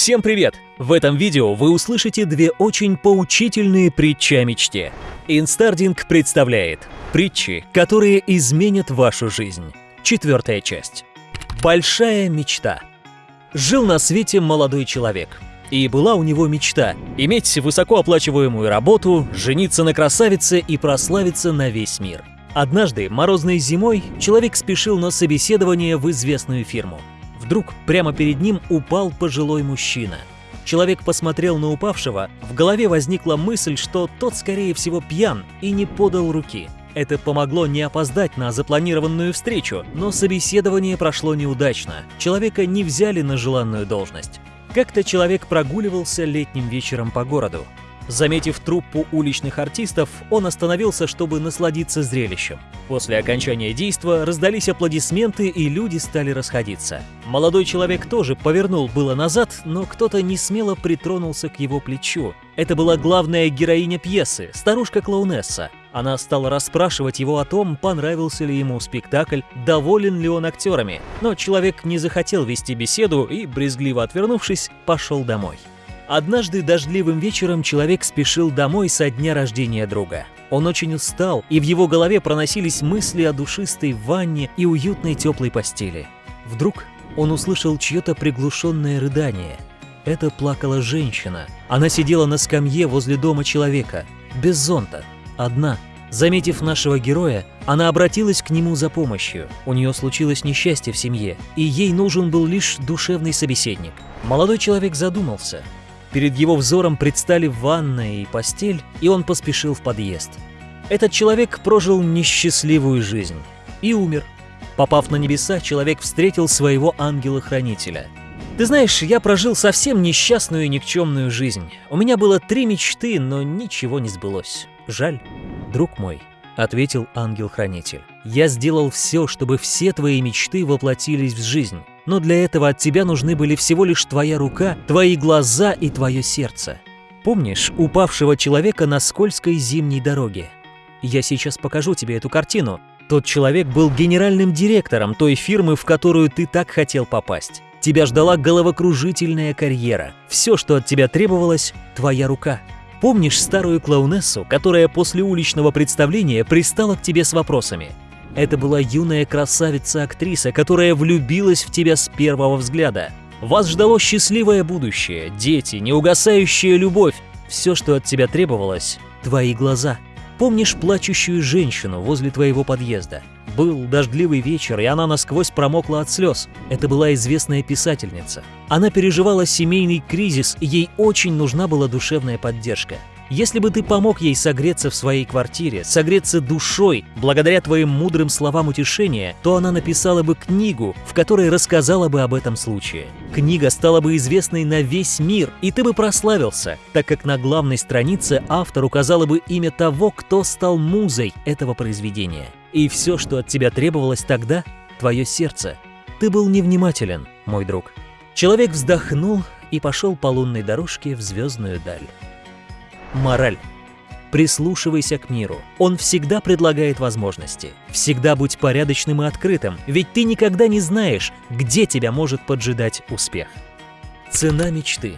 Всем привет! В этом видео вы услышите две очень поучительные притчи о мечте. Инстардинг представляет притчи, которые изменят вашу жизнь. Четвертая часть. Большая мечта. Жил на свете молодой человек. И была у него мечта – иметь высокооплачиваемую работу, жениться на красавице и прославиться на весь мир. Однажды, морозной зимой, человек спешил на собеседование в известную фирму. Вдруг прямо перед ним упал пожилой мужчина. Человек посмотрел на упавшего, в голове возникла мысль, что тот, скорее всего, пьян и не подал руки. Это помогло не опоздать на запланированную встречу, но собеседование прошло неудачно. Человека не взяли на желанную должность. Как-то человек прогуливался летним вечером по городу. Заметив труппу уличных артистов, он остановился, чтобы насладиться зрелищем. После окончания действа раздались аплодисменты, и люди стали расходиться. Молодой человек тоже повернул было назад, но кто-то не смело притронулся к его плечу. Это была главная героиня пьесы, старушка-клоунесса. Она стала расспрашивать его о том, понравился ли ему спектакль, доволен ли он актерами. Но человек не захотел вести беседу и, брезгливо отвернувшись, пошел домой. Однажды дождливым вечером человек спешил домой со дня рождения друга. Он очень устал, и в его голове проносились мысли о душистой ванне и уютной теплой постели. Вдруг он услышал чье-то приглушенное рыдание. Это плакала женщина. Она сидела на скамье возле дома человека, без зонта, одна. Заметив нашего героя, она обратилась к нему за помощью. У нее случилось несчастье в семье, и ей нужен был лишь душевный собеседник. Молодой человек задумался – Перед его взором предстали ванная и постель, и он поспешил в подъезд. Этот человек прожил несчастливую жизнь и умер. Попав на небеса, человек встретил своего ангела-хранителя. Ты знаешь, я прожил совсем несчастную и никчемную жизнь. У меня было три мечты, но ничего не сбылось. Жаль, друг мой, ответил ангел-хранитель. Я сделал все, чтобы все твои мечты воплотились в жизнь но для этого от тебя нужны были всего лишь твоя рука, твои глаза и твое сердце. Помнишь упавшего человека на скользкой зимней дороге? Я сейчас покажу тебе эту картину. Тот человек был генеральным директором той фирмы, в которую ты так хотел попасть. Тебя ждала головокружительная карьера. Все, что от тебя требовалось – твоя рука. Помнишь старую клоунессу, которая после уличного представления пристала к тебе с вопросами – это была юная красавица-актриса, которая влюбилась в тебя с первого взгляда. Вас ждало счастливое будущее, дети, неугасающая любовь. Все, что от тебя требовалось – твои глаза. Помнишь плачущую женщину возле твоего подъезда? Был дождливый вечер, и она насквозь промокла от слез. Это была известная писательница. Она переживала семейный кризис, и ей очень нужна была душевная поддержка. Если бы ты помог ей согреться в своей квартире, согреться душой, благодаря твоим мудрым словам утешения, то она написала бы книгу, в которой рассказала бы об этом случае. Книга стала бы известной на весь мир, и ты бы прославился, так как на главной странице автор указала бы имя того, кто стал музой этого произведения. И все, что от тебя требовалось тогда – твое сердце. Ты был невнимателен, мой друг. Человек вздохнул и пошел по лунной дорожке в звездную даль. Мораль. Прислушивайся к миру. Он всегда предлагает возможности. Всегда будь порядочным и открытым, ведь ты никогда не знаешь, где тебя может поджидать успех. Цена мечты.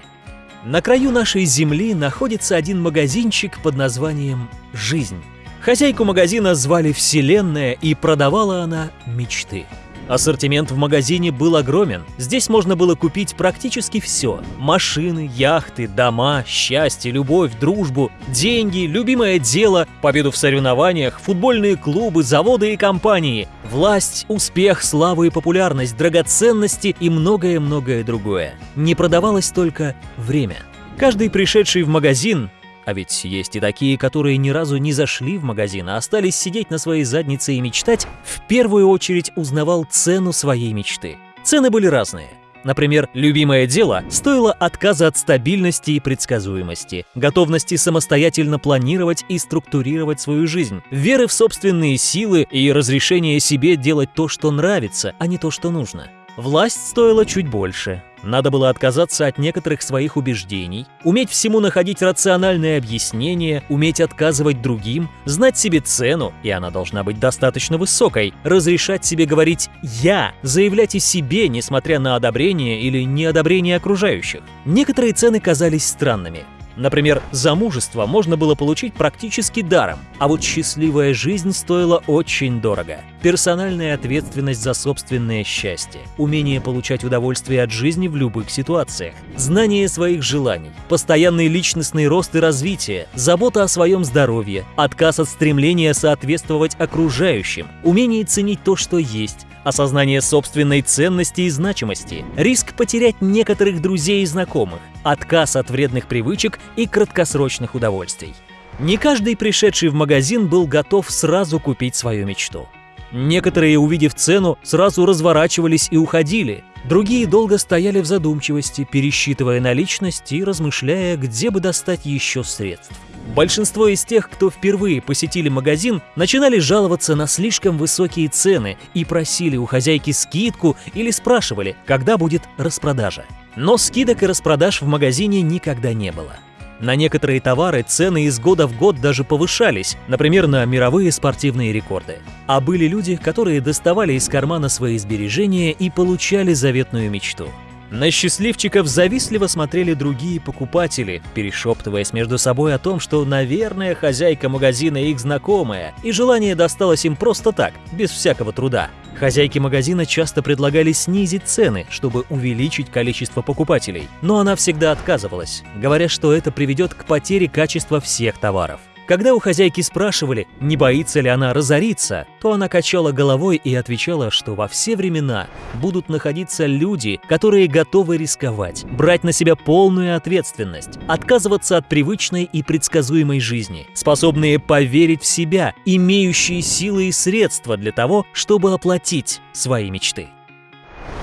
На краю нашей земли находится один магазинчик под названием «Жизнь». Хозяйку магазина звали Вселенная, и продавала она мечты. Ассортимент в магазине был огромен. Здесь можно было купить практически все. Машины, яхты, дома, счастье, любовь, дружбу, деньги, любимое дело, победу в соревнованиях, футбольные клубы, заводы и компании, власть, успех, славу и популярность, драгоценности и многое-многое другое. Не продавалось только время. Каждый пришедший в магазин а ведь есть и такие, которые ни разу не зашли в магазин, а остались сидеть на своей заднице и мечтать, в первую очередь узнавал цену своей мечты. Цены были разные. Например, любимое дело стоило отказа от стабильности и предсказуемости, готовности самостоятельно планировать и структурировать свою жизнь, веры в собственные силы и разрешения себе делать то, что нравится, а не то, что нужно. Власть стоила чуть больше. Надо было отказаться от некоторых своих убеждений, уметь всему находить рациональное объяснение, уметь отказывать другим, знать себе цену, и она должна быть достаточно высокой, разрешать себе говорить «я», заявлять о себе, несмотря на одобрение или неодобрение окружающих. Некоторые цены казались странными. Например, замужество можно было получить практически даром, а вот счастливая жизнь стоила очень дорого. Персональная ответственность за собственное счастье, умение получать удовольствие от жизни в любых ситуациях, знание своих желаний, постоянный личностный рост и развитие, забота о своем здоровье, отказ от стремления соответствовать окружающим, умение ценить то, что есть, осознание собственной ценности и значимости, риск потерять некоторых друзей и знакомых, отказ от вредных привычек и краткосрочных удовольствий. Не каждый пришедший в магазин был готов сразу купить свою мечту. Некоторые, увидев цену, сразу разворачивались и уходили. Другие долго стояли в задумчивости, пересчитывая наличность и размышляя, где бы достать еще средств. Большинство из тех, кто впервые посетили магазин, начинали жаловаться на слишком высокие цены и просили у хозяйки скидку или спрашивали, когда будет распродажа. Но скидок и распродаж в магазине никогда не было. На некоторые товары цены из года в год даже повышались, например, на мировые спортивные рекорды. А были люди, которые доставали из кармана свои сбережения и получали заветную мечту. На счастливчиков завистливо смотрели другие покупатели, перешептываясь между собой о том, что, наверное, хозяйка магазина их знакомая, и желание досталось им просто так, без всякого труда. Хозяйки магазина часто предлагали снизить цены, чтобы увеличить количество покупателей, но она всегда отказывалась, говоря, что это приведет к потере качества всех товаров. Когда у хозяйки спрашивали, не боится ли она разориться, то она качала головой и отвечала, что во все времена будут находиться люди, которые готовы рисковать, брать на себя полную ответственность, отказываться от привычной и предсказуемой жизни, способные поверить в себя, имеющие силы и средства для того, чтобы оплатить свои мечты.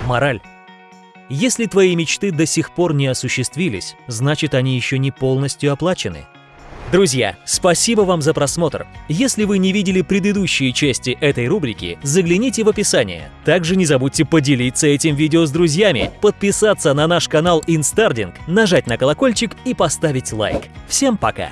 Мораль. Если твои мечты до сих пор не осуществились, значит они еще не полностью оплачены – Друзья, спасибо вам за просмотр. Если вы не видели предыдущие части этой рубрики, загляните в описание. Также не забудьте поделиться этим видео с друзьями, подписаться на наш канал Instarding, нажать на колокольчик и поставить лайк. Всем пока!